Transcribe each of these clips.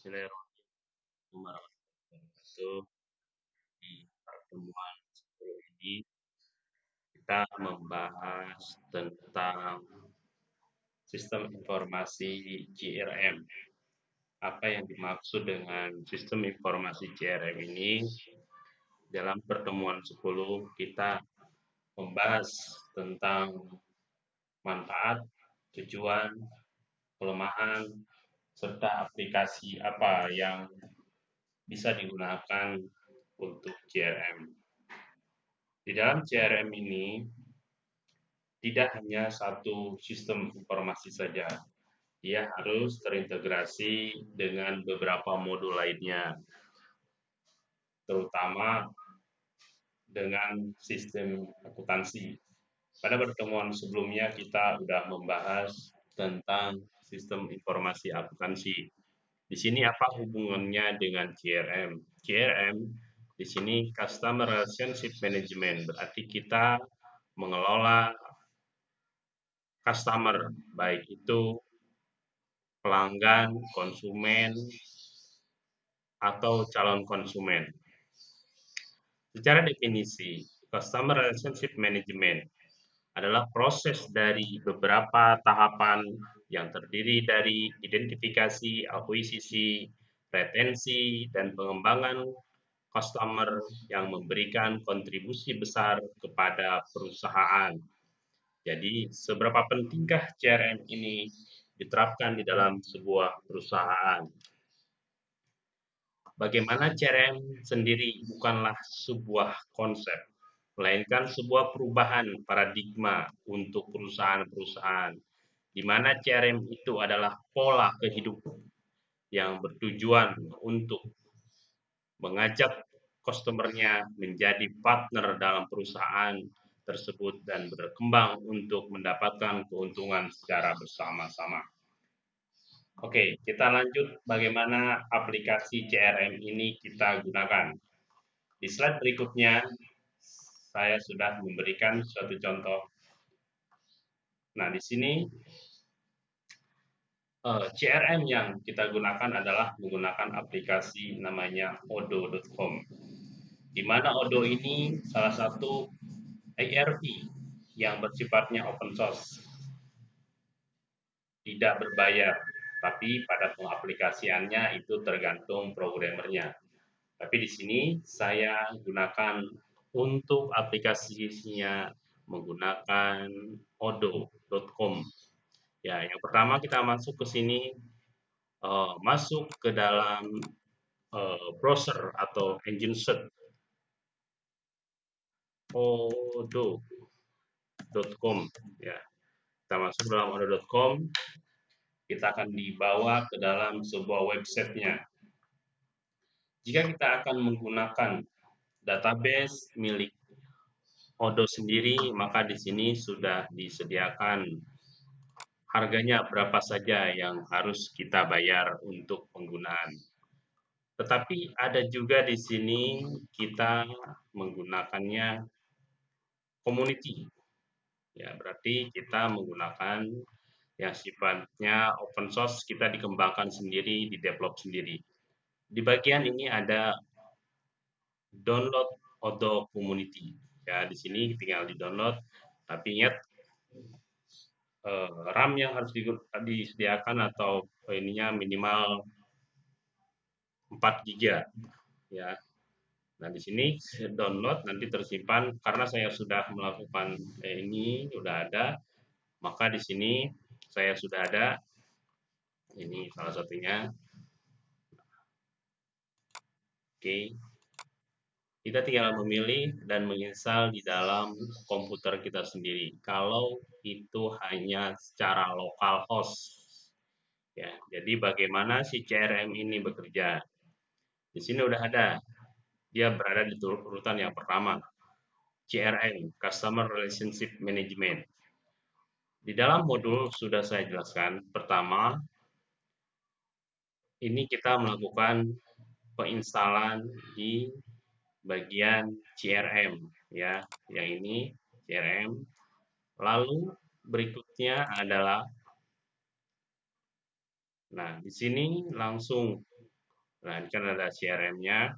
Bismillahirrahmanirrahim. warahmatullahi. Di pertemuan sebelum ini kita membahas tentang sistem informasi CRM. Apa yang dimaksud dengan sistem informasi CRM ini? Dalam pertemuan 10 kita membahas tentang manfaat, tujuan, kelemahan, serta aplikasi apa yang bisa digunakan untuk CRM. Di dalam CRM ini tidak hanya satu sistem informasi saja, dia harus terintegrasi dengan beberapa modul lainnya, terutama dengan sistem akuntansi. Pada pertemuan sebelumnya kita sudah membahas tentang sistem informasi akuntansi. Di sini apa hubungannya dengan CRM? CRM di sini Customer Relationship Management berarti kita mengelola customer baik itu pelanggan, konsumen atau calon konsumen. Secara definisi, Customer Relationship Management adalah proses dari beberapa tahapan yang terdiri dari identifikasi, akuisisi, retensi, dan pengembangan customer yang memberikan kontribusi besar kepada perusahaan. Jadi, seberapa pentingkah CRM ini diterapkan di dalam sebuah perusahaan? Bagaimana CRM sendiri bukanlah sebuah konsep, melainkan sebuah perubahan paradigma untuk perusahaan-perusahaan, di mana CRM itu adalah pola kehidupan yang bertujuan untuk mengajak customernya menjadi partner dalam perusahaan tersebut dan berkembang untuk mendapatkan keuntungan secara bersama-sama. Oke, kita lanjut bagaimana aplikasi CRM ini kita gunakan. Di slide berikutnya, saya sudah memberikan suatu contoh. Nah, di sini eh, CRM yang kita gunakan adalah menggunakan aplikasi namanya odo.com. Di mana Odo ini salah satu ERP yang bersifatnya open source. Tidak berbayar, tapi pada pengaplikasiannya itu tergantung programmernya. Tapi di sini saya gunakan untuk aplikasinya menggunakan odo.com. Ya, yang pertama kita masuk ke sini, uh, masuk ke dalam uh, browser atau engine search odo.com ya. Kita masuk dalam odo.com, kita akan dibawa ke dalam sebuah websitenya. Jika kita akan menggunakan database milik Odo sendiri, maka di sini sudah disediakan harganya berapa saja yang harus kita bayar untuk penggunaan. Tetapi ada juga di sini kita menggunakannya community. Ya, berarti kita menggunakan yang sifatnya open source kita dikembangkan sendiri, di develop sendiri. Di bagian ini ada download Odo Community. Ya, di sini tinggal di-download. Tapi ingat uh, RAM yang harus disediakan atau ininya minimal 4 GB ya. Nah, di sini download nanti tersimpan karena saya sudah melakukan eh, ini sudah ada, maka di sini saya sudah ada ini salah satunya. Oke. Kita tinggal memilih dan menginstal di dalam komputer kita sendiri. Kalau itu hanya secara lokal host. Ya, jadi bagaimana si CRM ini bekerja? Di sini udah ada. Dia berada di urutan yang pertama. CRM, Customer Relationship Management. Di dalam modul sudah saya jelaskan. Pertama, ini kita melakukan penginstalan di bagian CRM ya yang ini CRM lalu berikutnya adalah nah di sini langsung Nah, kan ada CRM-nya.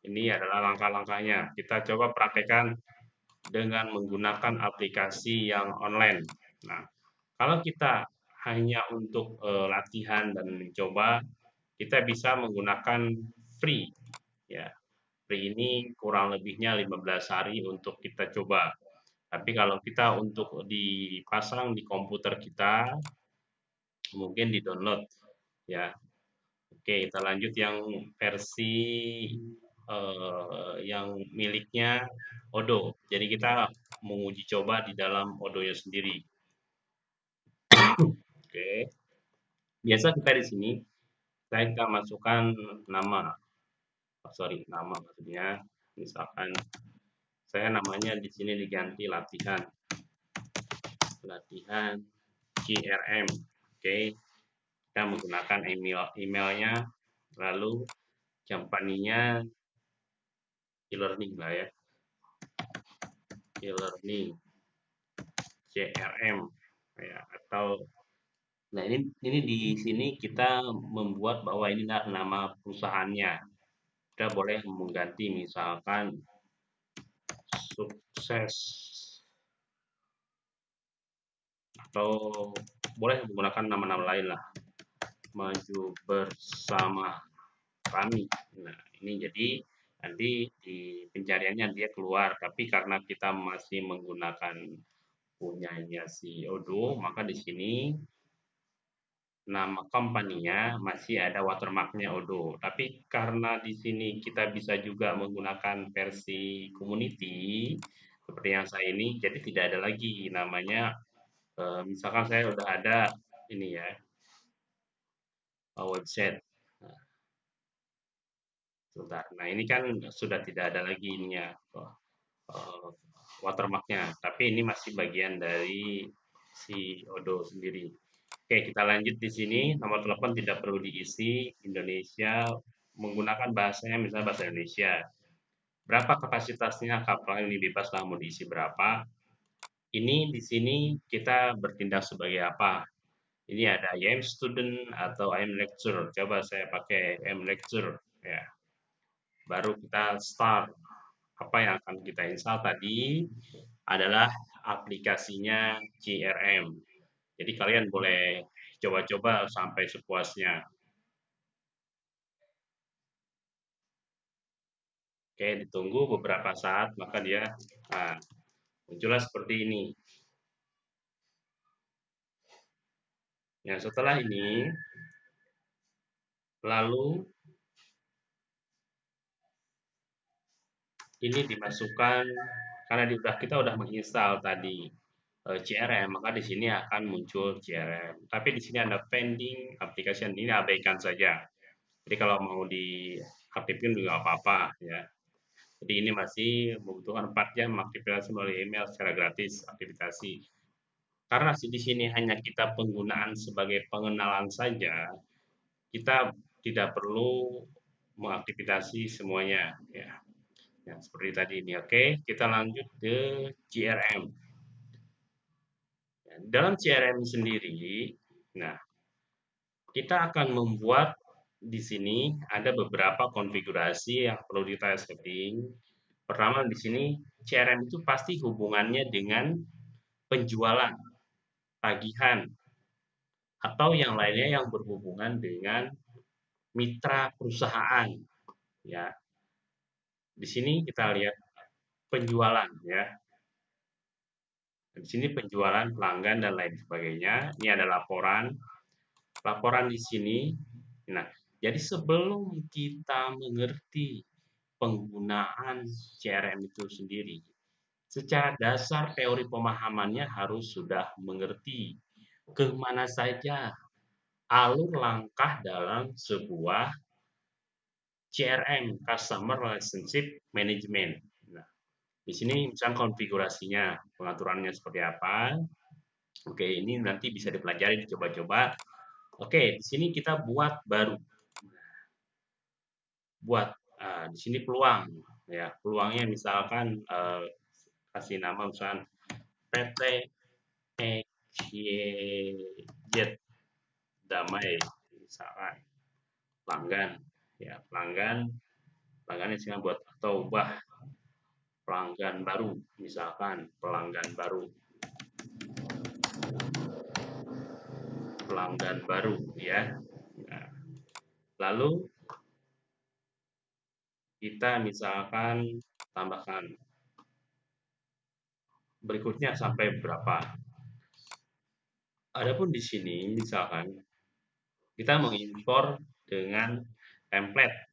Ini adalah langkah-langkahnya. Kita coba praktekkan dengan menggunakan aplikasi yang online. Nah, kalau kita hanya untuk uh, latihan dan mencoba, kita bisa menggunakan free. Ya, free ini kurang lebihnya 15 hari untuk kita coba. Tapi kalau kita untuk dipasang di komputer kita, mungkin di download ya. Oke, kita lanjut yang versi uh, yang miliknya Odo. Jadi kita menguji coba di dalam Odonya sendiri. Oke. Biasa kita di sini saya kita masukkan nama. Oh, sorry, nama maksudnya. Misalkan saya namanya di sini diganti latihan. Latihan CRM. Oke. Kita menggunakan email emailnya lalu company-nya e-learning lah ya e-learning CRM ya atau nah ini ini di sini kita membuat bahwa ini nama perusahaannya kita boleh mengganti misalkan sukses. Atau boleh menggunakan nama-nama lain lah. Maju bersama kami. Nah ini jadi nanti di pencariannya dia keluar. Tapi karena kita masih menggunakan punyanya si Odo maka di sini nama company-nya masih ada watermarknya Odo tapi karena di sini kita bisa juga menggunakan versi community seperti yang saya ini jadi tidak ada lagi namanya eh, misalkan saya udah ada ini ya website Sebentar. Nah, ini kan sudah tidak ada lagi ininya uh, watermarknya, tapi ini masih bagian dari si Odo sendiri. Oke, kita lanjut di sini. Nomor telepon tidak perlu diisi. Indonesia menggunakan bahasanya misalnya bahasa Indonesia. Berapa kapasitasnya kapal ini bebas lah mau diisi berapa. Ini di sini kita bertindak sebagai apa? Ini ada I student atau I am lecturer. Coba saya pakai I am lecturer ya baru kita start. Apa yang akan kita install tadi adalah aplikasinya CRM. Jadi kalian boleh coba-coba sampai sepuasnya. Oke, ditunggu beberapa saat, maka dia nah, muncullah seperti ini. Ya, setelah ini, lalu ini dimasukkan karena di, kita udah menginstal tadi CRM, maka di sini akan muncul CRM. Tapi di sini ada pending application ini abaikan saja. Jadi kalau mau diaktifkan juga apa-apa ya. Jadi ini masih membutuhkan 4 jam aktivasi melalui email secara gratis aktivasi. Karena di sini hanya kita penggunaan sebagai pengenalan saja, kita tidak perlu mengaktifasi semuanya ya ya seperti tadi ini oke kita lanjut ke CRM dalam CRM sendiri nah kita akan membuat di sini ada beberapa konfigurasi yang perlu kita setting pertama di sini CRM itu pasti hubungannya dengan penjualan tagihan atau yang lainnya yang berhubungan dengan mitra perusahaan ya di sini kita lihat penjualan ya. Di sini penjualan pelanggan dan lain sebagainya. Ini ada laporan. Laporan di sini. Nah, jadi sebelum kita mengerti penggunaan CRM itu sendiri, secara dasar teori pemahamannya harus sudah mengerti ke mana saja alur langkah dalam sebuah CRM Customer Relationship Management. Di sini misalnya konfigurasinya, pengaturannya seperti apa. Oke, ini nanti bisa dipelajari, dicoba-coba. Oke, di sini kita buat baru. Buat uh, di sini peluang, ya peluangnya misalkan uh, kasih nama misalkan PT EKJ Damai misalkan pelanggan ya pelanggan pelanggan ini buat atau ubah pelanggan baru misalkan pelanggan baru. Pelanggan baru ya. Nah, lalu kita misalkan tambahkan. Berikutnya sampai berapa? Adapun di sini misalkan kita mengimpor dengan template.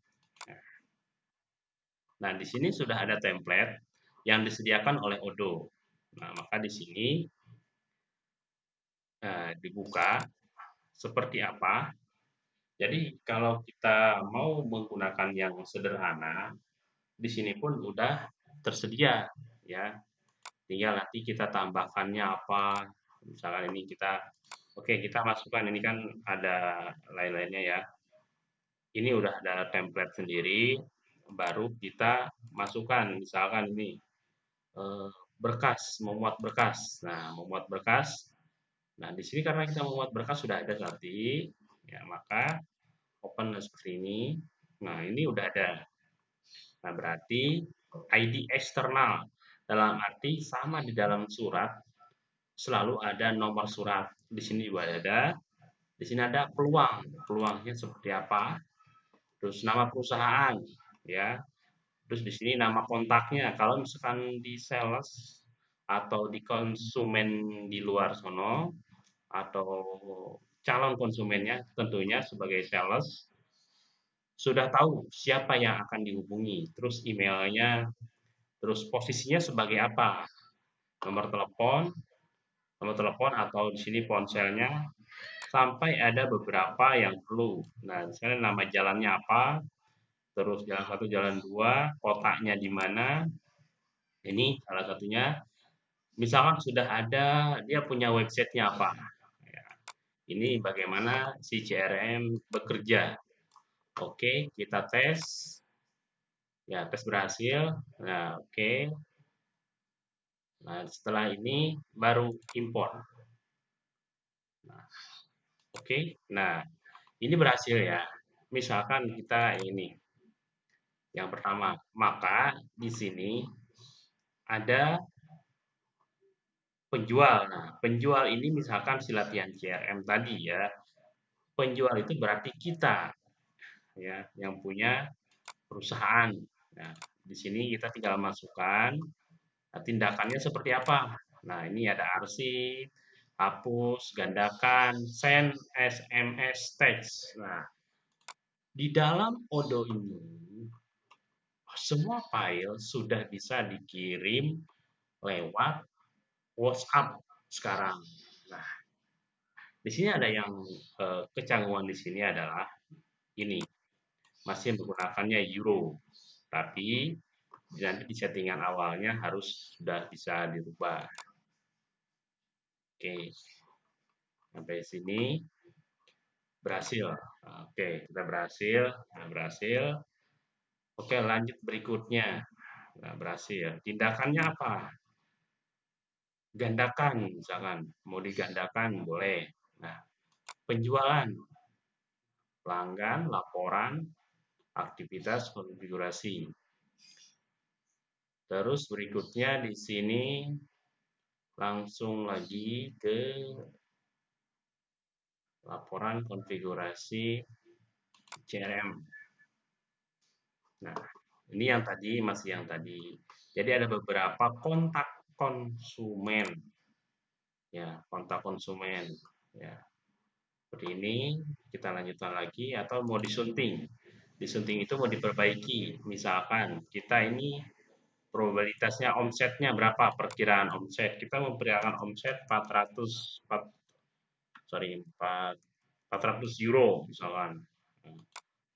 Nah di sini sudah ada template yang disediakan oleh Odo nah maka di sini nah, dibuka seperti apa jadi kalau kita mau menggunakan yang sederhana, di sini pun udah tersedia ya. Tinggal nanti kita tambahkannya apa. Misalkan ini kita oke okay, kita masukkan ini kan ada lain-lainnya ya. Ini udah ada template sendiri, baru kita masukkan misalkan ini eh, berkas, memuat berkas. Nah, memuat berkas. Nah, di sini karena kita memuat berkas sudah ada tadi, ya maka open seperti ini. Nah ini udah ada. Nah berarti ID eksternal dalam arti sama di dalam surat selalu ada nomor surat. Di sini juga ada. Di sini ada peluang. Peluangnya seperti apa? Terus nama perusahaan ya terus di sini nama kontaknya. Kalau misalkan di sales atau di konsumen di luar sono atau calon konsumennya tentunya sebagai sales sudah tahu siapa yang akan dihubungi, terus emailnya, terus posisinya sebagai apa, nomor telepon, nomor telepon atau di sini ponselnya, sampai ada beberapa yang perlu. Nah, misalnya nama jalannya apa, terus jalan satu, jalan dua, kotaknya di mana, ini salah satunya. Misalkan sudah ada, dia punya websitenya apa, ini bagaimana si CRM bekerja. Oke, kita tes. Ya, tes berhasil. Nah, oke. Nah, setelah ini baru import. Nah, oke. Nah, ini berhasil ya. Misalkan kita ini yang pertama, maka di sini ada penjual. Nah, penjual ini misalkan si latihan CRM tadi ya. Penjual itu berarti kita ya yang punya perusahaan. Nah, di sini kita tinggal masukkan nah, tindakannya seperti apa. Nah, ini ada arsip, hapus, gandakan, send, SMS, text. Nah, di dalam Odo ini semua file sudah bisa dikirim lewat WhatsApp sekarang. Nah, di sini ada yang eh, kecanggungan di sini adalah ini masih menggunakannya euro, tapi nanti di settingan awalnya harus sudah bisa dirubah. Oke, sampai sini berhasil. Oke, kita berhasil, nah, berhasil. Oke, lanjut berikutnya. Nah, berhasil. Tindakannya apa? gandakan misalkan mau digandakan boleh nah penjualan pelanggan laporan aktivitas konfigurasi terus berikutnya di sini langsung lagi ke laporan konfigurasi CRM nah ini yang tadi masih yang tadi. Jadi ada beberapa kontak konsumen. Ya kontak konsumen. Ya. Seperti ini kita lanjutkan lagi atau mau disunting. Disunting itu mau diperbaiki. Misalkan kita ini probabilitasnya omsetnya berapa? Perkiraan omset. Kita memperkirakan omset 400 4, sorry 4 400 euro misalkan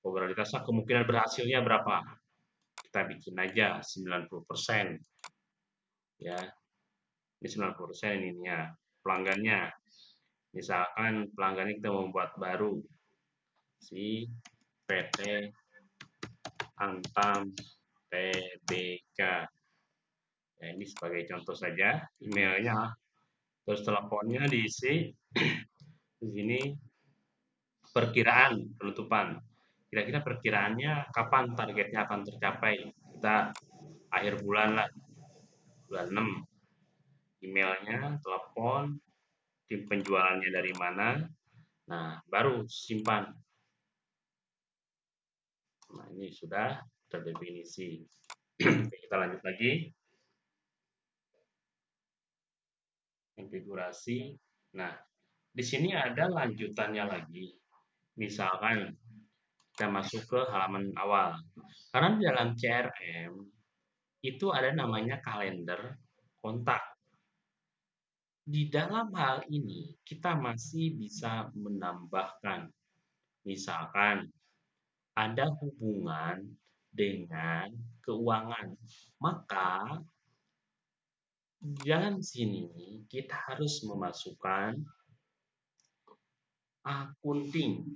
probabilitasnya kemungkinan berhasilnya berapa? Kita bikin aja 90 persen. Ya ini 90% ininya pelanggannya. Misalkan pelanggan kita membuat baru si PT Antam TBK ya, ini sebagai contoh saja emailnya. Terus teleponnya diisi di sini perkiraan penutupan kira-kira perkiraannya kapan targetnya akan tercapai? Kita akhir bulan lah. Bulan 6 emailnya telepon tim penjualannya dari mana? Nah baru simpan. Nah ini sudah terdefinisi. Kita lanjut lagi. Konfigurasi. Nah di sini ada lanjutannya lagi. Misalkan kita masuk ke halaman awal. Karena di dalam CRM itu ada namanya kalender kontak. Di dalam hal ini kita masih bisa menambahkan misalkan ada hubungan dengan keuangan. Maka di dalam sini kita harus memasukkan akunting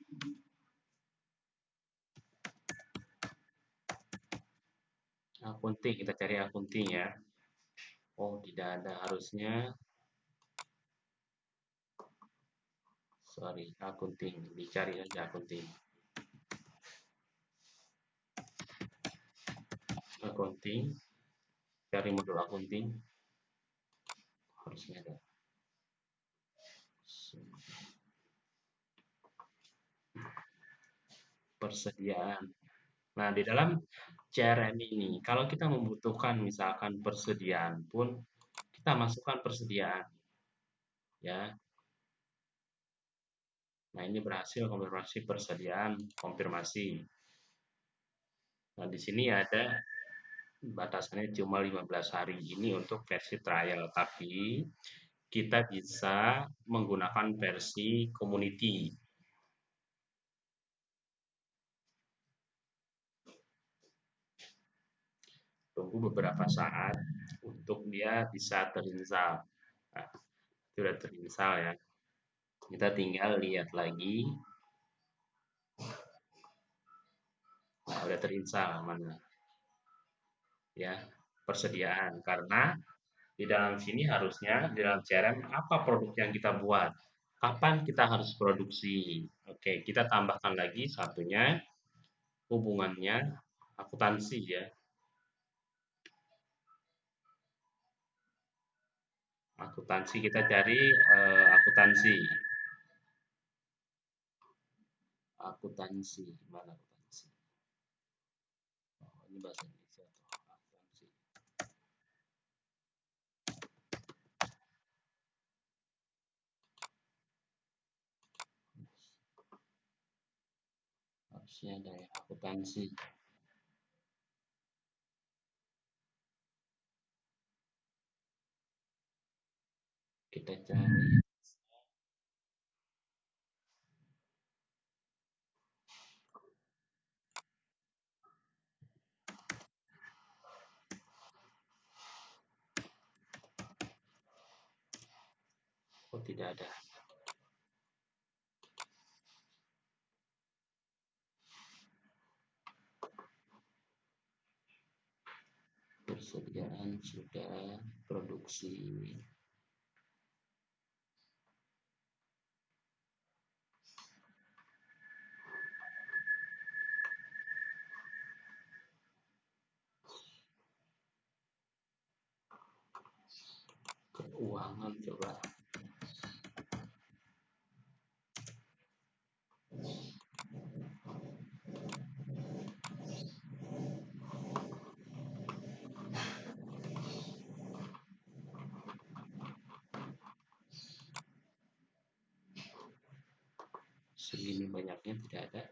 akunting kita cari akunting ya. Oh tidak ada harusnya. Sorry akunting dicari aja akunting akunting cari modul akunting harusnya ada. Persediaan. Nah di dalam CRM ini. Kalau kita membutuhkan misalkan persediaan pun kita masukkan persediaan. Ya. Nah, ini berhasil konfirmasi persediaan konfirmasi. Nah, di sini ada batasannya cuma 15 hari ini untuk versi trial, tapi kita bisa menggunakan versi community tunggu beberapa saat untuk dia bisa terinstall. Nah, sudah terinstall ya. Kita tinggal lihat lagi. Nah, udah terinstall mana? Ya, persediaan karena di dalam sini harusnya di dalam CRM apa produk yang kita buat, kapan kita harus produksi. Oke, kita tambahkan lagi satunya hubungannya akuntansi ya. Akuntansi kita cari uh, akuntansi. Akuntansi mana akuntansi? Oh, ini bahasa Indonesia tuh akuntansi. Harusnya ada ya akuntansi kita cari. Oh tidak ada. Persediaan sudah produksi keuangan coba segini banyaknya tidak ada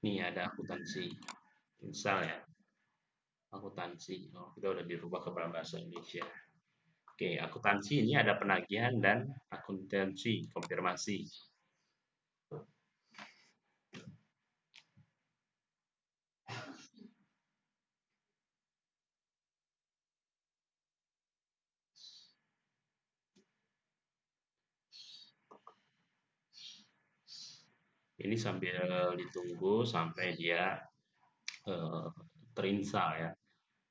Nih ada akuntansi. Misal ya. Akuntansi. Oh, kita udah dirubah ke bahasa Indonesia. Oke, akuntansi ini ada penagihan dan akuntansi konfirmasi. Ini sambil ditunggu sampai dia terinstal ya.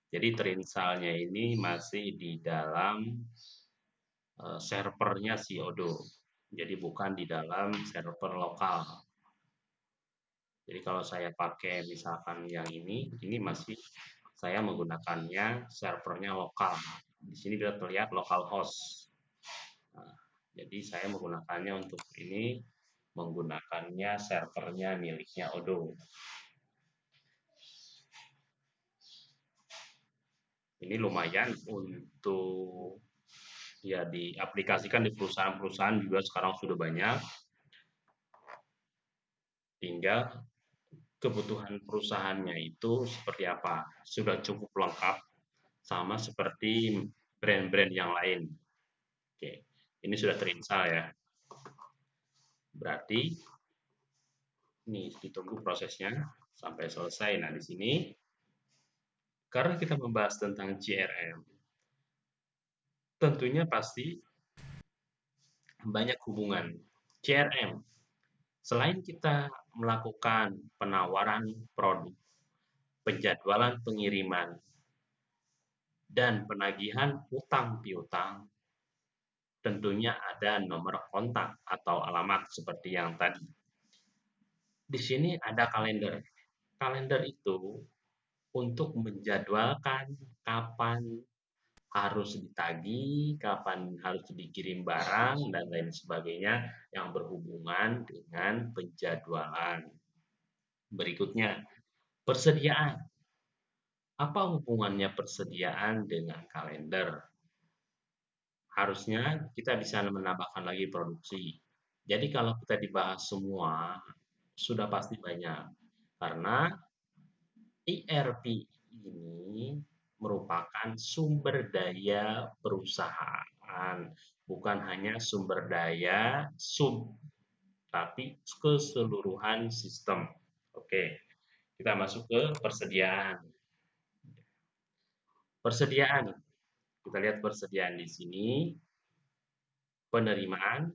Jadi terinsalnya ini masih di dalam uh, servernya si Odo. Jadi bukan di dalam server lokal. Jadi kalau saya pakai misalkan yang ini, ini masih saya menggunakannya servernya lokal. Di sini bisa terlihat localhost. Nah, jadi saya menggunakannya untuk ini menggunakannya servernya miliknya Odo. Ini lumayan untuk ya diaplikasikan di perusahaan-perusahaan juga sekarang sudah banyak. Tinggal kebutuhan perusahaannya itu seperti apa. Sudah cukup lengkap sama seperti brand-brand yang lain. Oke, ini sudah terinstall ya. Berarti ini ditunggu prosesnya sampai selesai. Nah, di sini karena kita membahas tentang CRM, tentunya pasti banyak hubungan. CRM, selain kita melakukan penawaran produk, penjadwalan pengiriman, dan penagihan utang piutang, tentunya ada nomor kontak atau alamat seperti yang tadi. Di sini ada kalender. Kalender itu untuk menjadwalkan kapan harus ditagi, kapan harus dikirim barang, dan lain sebagainya yang berhubungan dengan penjadwalan. Berikutnya, persediaan. Apa hubungannya persediaan dengan kalender? Harusnya kita bisa menambahkan lagi produksi. Jadi kalau kita dibahas semua, sudah pasti banyak. Karena ERP ini merupakan sumber daya perusahaan, bukan hanya sumber daya sub, tapi keseluruhan sistem. Oke, kita masuk ke persediaan. Persediaan kita lihat persediaan di sini, penerimaan,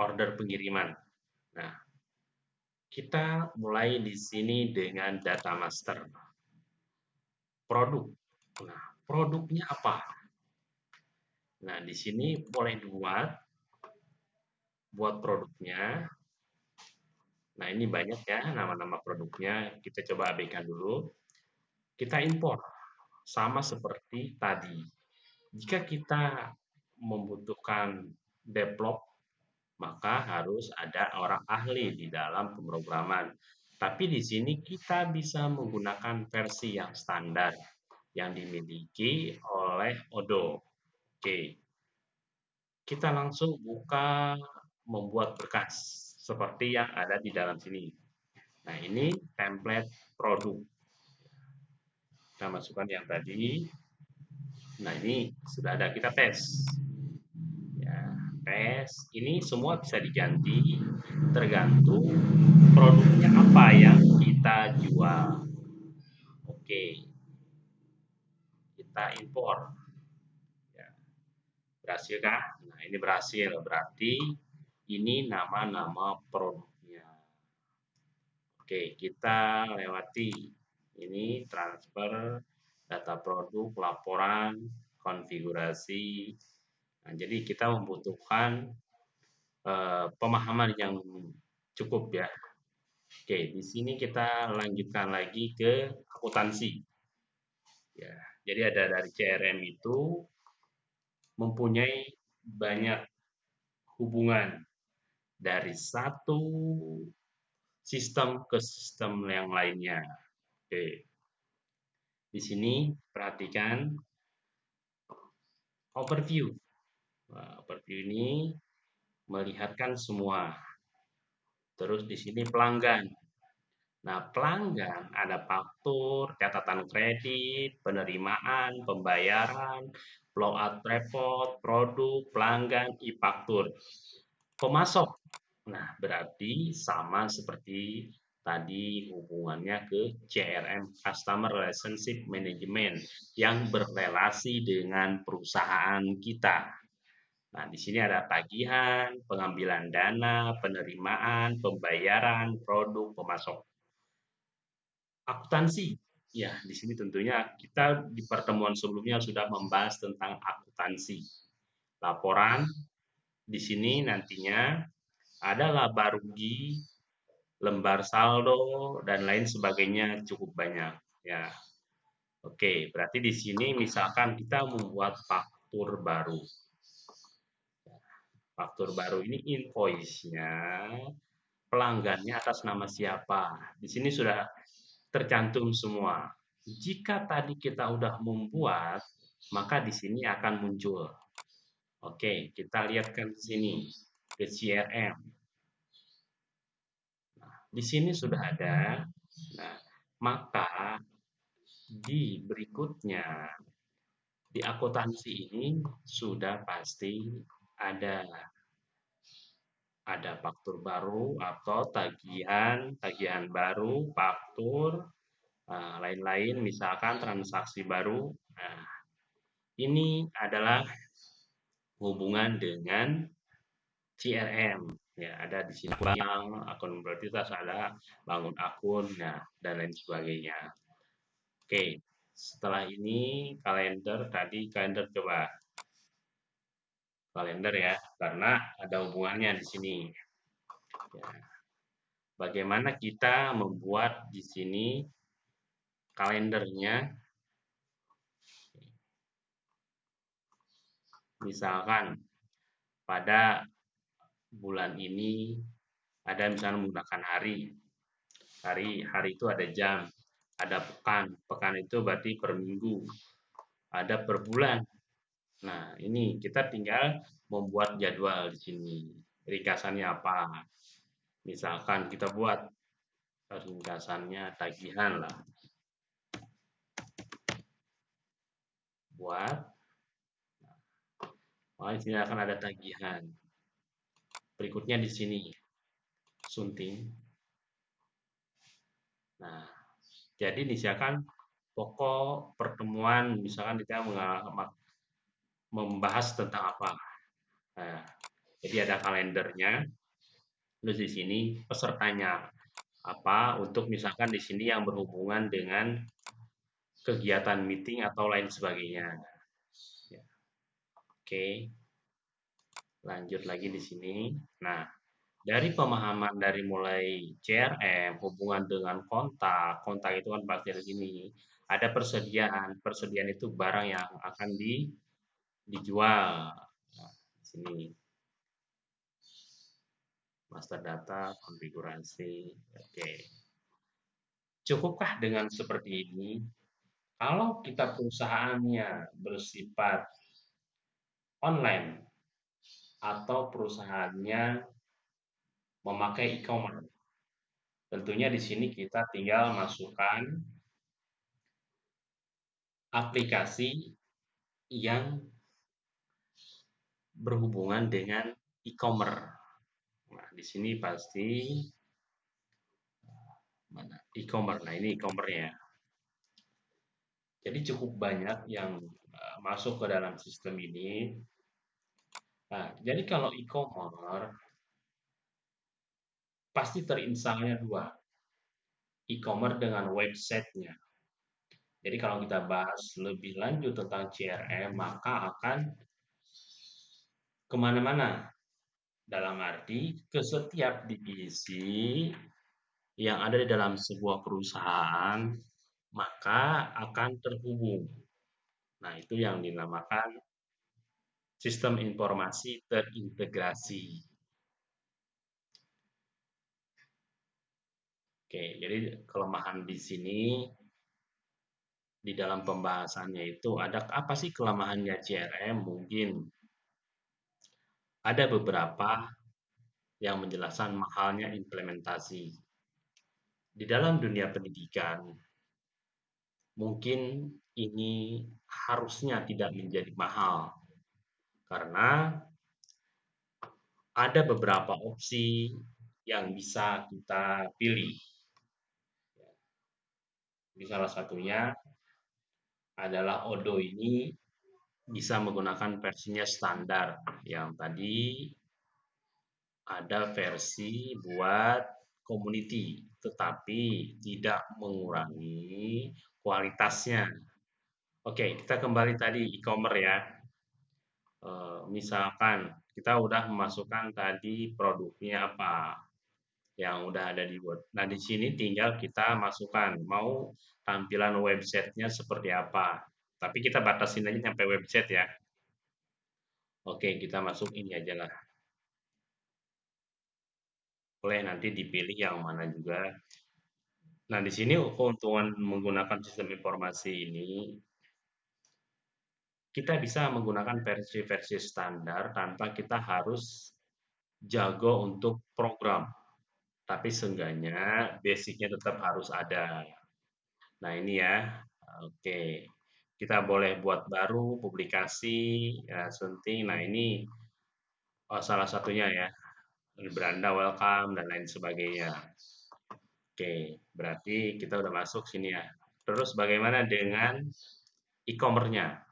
order pengiriman. Nah, kita mulai di sini dengan data master. Produk. Nah, produknya apa? Nah, di sini boleh dibuat buat produknya. Nah, ini banyak ya nama-nama produknya. Kita coba abaikan dulu. Kita impor. Sama seperti tadi jika kita membutuhkan develop, maka harus ada orang ahli di dalam pemrograman. Tapi di sini kita bisa menggunakan versi yang standar yang dimiliki oleh Odo. Oke. Kita langsung buka membuat berkas seperti yang ada di dalam sini. Nah, ini template produk. Kita masukkan yang tadi Nah, ini sudah ada kita tes. Ya, tes. Ini semua bisa diganti tergantung produknya apa yang kita jual. Oke. Kita impor. Ya. Berhasil kah? Nah, ini berhasil. Berarti ini nama-nama produknya. Oke, kita lewati ini transfer data produk, laporan, konfigurasi. Nah, jadi kita membutuhkan uh, pemahaman yang cukup ya. Oke, di sini kita lanjutkan lagi ke akuntansi. Ya, jadi ada dari CRM itu mempunyai banyak hubungan dari satu sistem ke sistem yang lainnya. Oke. Di sini perhatikan overview. Nah, overview ini melihatkan semua. Terus di sini pelanggan. Nah, pelanggan ada faktur, catatan kredit, penerimaan, pembayaran, out report, produk, pelanggan, e-faktur. Pemasok. Nah, berarti sama seperti tadi hubungannya ke CRM Customer Relationship Management yang berrelasi dengan perusahaan kita. Nah, di sini ada tagihan, pengambilan dana, penerimaan, pembayaran, produk, pemasok. Akuntansi. Ya, di sini tentunya kita di pertemuan sebelumnya sudah membahas tentang akuntansi. Laporan di sini nantinya ada laba rugi, lembar saldo dan lain sebagainya cukup banyak ya. Oke, berarti di sini misalkan kita membuat faktur baru. Faktur baru ini invoice-nya pelanggannya atas nama siapa. Di sini sudah tercantum semua. Jika tadi kita sudah membuat, maka di sini akan muncul. Oke, kita lihat ke sini ke CRM. Di sini sudah ada. Nah, maka di berikutnya di akuntansi ini sudah pasti ada ada faktur baru atau tagihan tagihan baru faktur nah, lain-lain misalkan transaksi baru nah ini adalah hubungan dengan CRM ya ada di sini yang akun berarti ada bangun akun nah dan lain sebagainya Oke, setelah ini kalender tadi kalender coba kalender ya, karena ada hubungannya di sini. Ya. Bagaimana kita membuat di sini kalendernya? Misalkan pada bulan ini ada misalnya menggunakan hari. Hari hari itu ada jam, ada pekan, pekan itu berarti per minggu, ada per bulan. Nah, ini kita tinggal membuat jadwal di sini. Ringkasannya apa? Misalkan kita buat ringkasannya tagihan lah. Buat. Nah, di akan ada tagihan. Berikutnya di sini sunting. Nah, jadi misalkan pokok pertemuan misalkan kita membahas tentang apa. Nah, jadi ada kalendernya. Terus di sini pesertanya apa untuk misalkan di sini yang berhubungan dengan kegiatan meeting atau lain sebagainya. Ya. Oke. Lanjut lagi di sini. Nah, dari pemahaman dari mulai CRM, hubungan dengan kontak, kontak itu kan di sini. Ada persediaan, persediaan itu barang yang akan di, dijual. Nah, di sini. Master data, konfigurasi. Oke. Cukupkah dengan seperti ini? Kalau kita perusahaannya bersifat online atau perusahaannya memakai e-commerce. Tentunya di sini kita tinggal masukkan aplikasi yang berhubungan dengan e-commerce. Nah, di sini pasti mana e-commerce. Nah, ini e-commerce-nya. Jadi cukup banyak yang uh, masuk ke dalam sistem ini. Nah, jadi kalau e-commerce pasti terinstalnya dua. E-commerce dengan websitenya. Jadi kalau kita bahas lebih lanjut tentang CRM, maka akan ke mana-mana. Dalam arti ke setiap divisi yang ada di dalam sebuah perusahaan, maka akan terhubung. Nah, itu yang dinamakan sistem informasi terintegrasi. Oke, jadi kelemahan di sini di dalam pembahasannya itu ada apa sih kelemahannya CRM? Mungkin ada beberapa yang menjelaskan mahalnya implementasi. Di dalam dunia pendidikan, mungkin ini harusnya tidak menjadi mahal karena ada beberapa opsi yang bisa kita pilih. Jadi salah satunya adalah Odo ini bisa menggunakan versinya standar. Yang tadi ada versi buat community tetapi tidak mengurangi kualitasnya. Oke kita kembali tadi e-commerce ya misalkan kita udah memasukkan tadi produknya apa yang udah ada di Word. Nah, di sini tinggal kita masukkan mau tampilan websitenya seperti apa. Tapi kita batasin aja sampai website ya. Oke, kita masuk ini aja lah. Boleh nanti dipilih yang mana juga. Nah, di sini keuntungan menggunakan sistem informasi ini kita bisa menggunakan versi-versi standar tanpa kita harus jago untuk program tapi seenggaknya basicnya tetap harus ada. Nah ini ya, oke. Kita boleh buat baru, publikasi, ya, sunting. Nah ini oh, salah satunya ya, beranda welcome dan lain sebagainya. Oke, berarti kita udah masuk sini ya. Terus bagaimana dengan e-commerce-nya?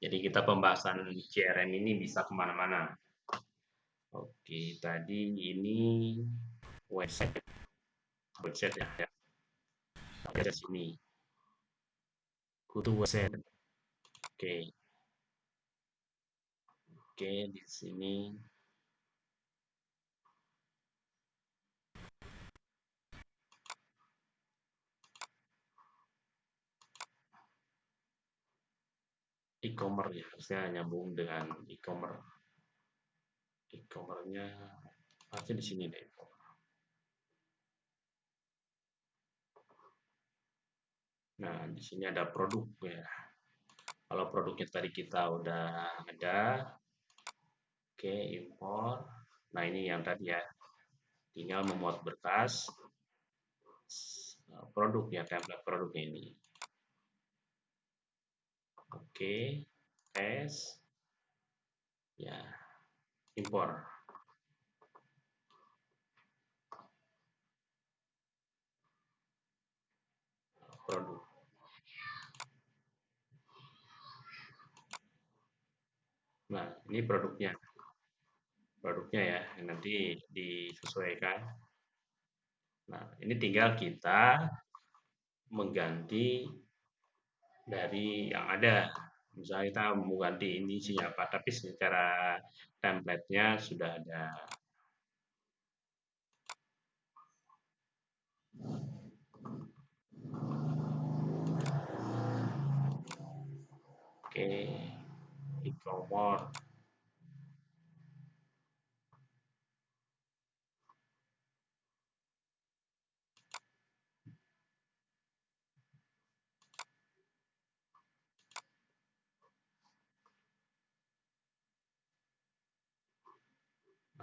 Jadi kita pembahasan CRM ini bisa ke mana-mana. Oke, tadi ini website. Website ya. ya. Ada sini. Kutu website. Oke. Oke, di sini e-commerce ya, saya nyambung dengan e-commerce e-commerce-nya pasti di sini deh. Nah, di sini ada produk ya. Kalau produknya tadi kita udah ada, oke impor. Nah ini yang tadi ya, tinggal memuat berkas produk ya template produknya ini. Oke, tes, ya impor. Produk. Nah ini produknya. Produknya ya nanti disesuaikan. Nah ini tinggal kita mengganti dari yang ada. Misalnya kita mau ganti ini siapa tapi secara template-nya sudah ada. Oke e-commerce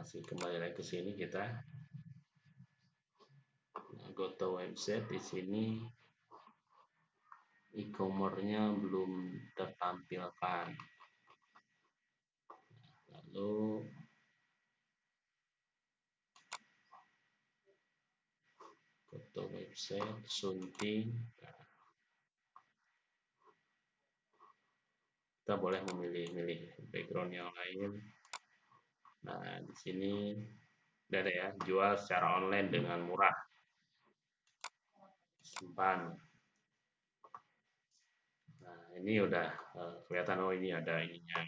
masih kembali lagi ke sini kita. Nah, go website di sini e-commerce-nya belum tertampilkan. Lalu go to website sunting. Kita boleh memilih-milih background yang lain Nah, di sini ada ya, jual secara online dengan murah. Simpan. Nah, ini udah uh, kelihatan oh ini ada ininya.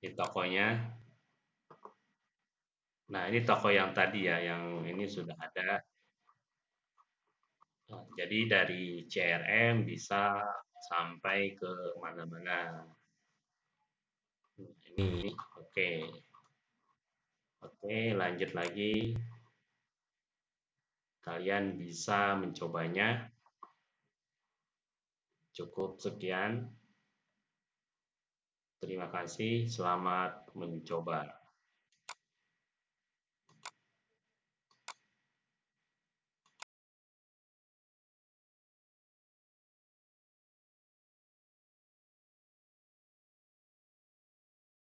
Ini tokonya. Nah, ini toko yang tadi ya, yang ini sudah ada. Nah, jadi dari CRM bisa sampai ke mana-mana ini oke. Oke lanjut lagi. Kalian bisa mencobanya. Cukup sekian. Terima kasih selamat mencoba